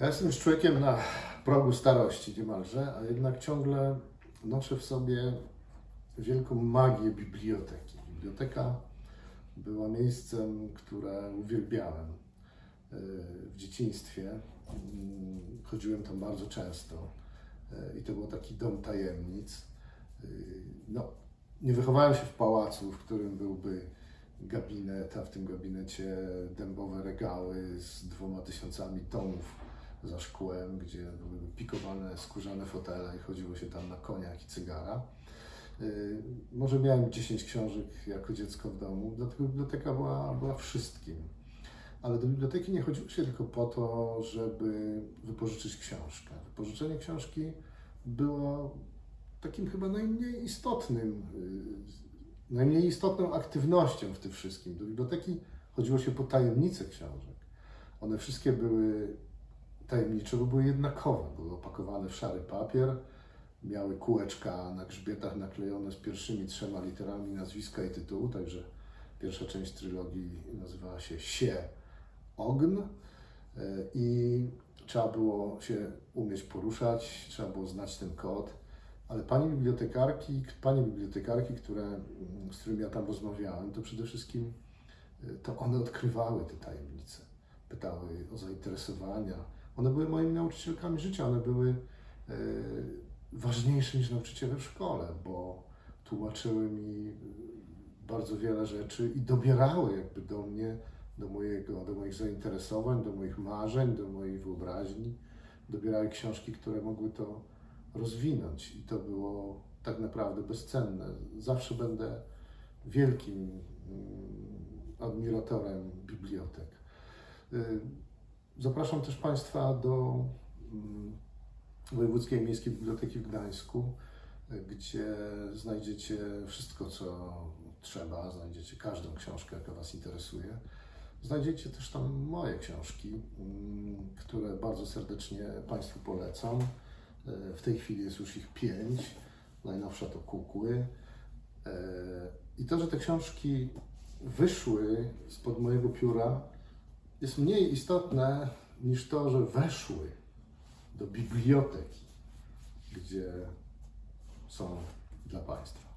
Ja jestem już człowiekiem na progu starości niemalże, a jednak ciągle noszę w sobie wielką magię biblioteki. Biblioteka była miejscem, które uwielbiałem e, w dzieciństwie. Mm, Chodziłem tam bardzo często e, i to był taki dom tajemnic. E, No, nie wychowałem się w pałacu, w którym byłby gabinet, a w tym gabinecie dębowe regały z dwoma tysiącami tomów za szkłem, gdzie były pikowane skórzane fotele i chodziło się tam na koniach i cygara. Yy, Może miałem 10 książek jako dziecko w domu, dlatego biblioteka była, była wszystkim. Ale do biblioteki nie chodziło się tylko po to, żeby wypożyczyć książkę. Wypożyczenie książki było takim chyba najmniej istotnym, yy, najmniej istotną aktywnością w tym wszystkim. Do biblioteki chodziło się po tajemnice książek. One wszystkie były tajemnicze, bo były jednakowe. Były opakowane w szary papier, miały kółeczka na grzbietach naklejone z pierwszymi trzema literami nazwiska i tytułu, także pierwsza część trylogii nazywała się Sie Ogn e, i trzeba było się umieć poruszać, trzeba było znać ten kod, ale pani bibliotekarki, panie bibliotekarki, które, z którymi ja tam rozmawiałem, to przede wszystkim e, to one odkrywały te tajemnice, pytały o zainteresowania. One były moimi nauczycielkami życia, one były e, ważniejsze niż nauczyciele w szkole, bo tłumaczyły mi bardzo wiele rzeczy i dobierały jakby do mnie, do, mojego, do moich zainteresowań, do moich marzeń, do mojej wyobraźni. Dobierały książki, które mogły to rozwinąć i to było tak naprawdę bezcenne. Zawsze będę wielkim mm, admiratorem bibliotek. Zapraszam też Państwa do mm, Wojewódzkiej Miejskiej Biblioteki w Gdańsku, gdzie znajdziecie wszystko, co trzeba, znajdziecie każdą książkę, jaka Was interesuje. Znajdziecie też tam moje książki, mm, które bardzo serdecznie Państwu polecam. Y, W tej chwili jest już ich pięć. Najnowsza to Kukły. Y, I to, że te książki wyszły spod mojego pióra, jest mniej istotne niż to, że weszły do biblioteki, gdzie są dla Państwa.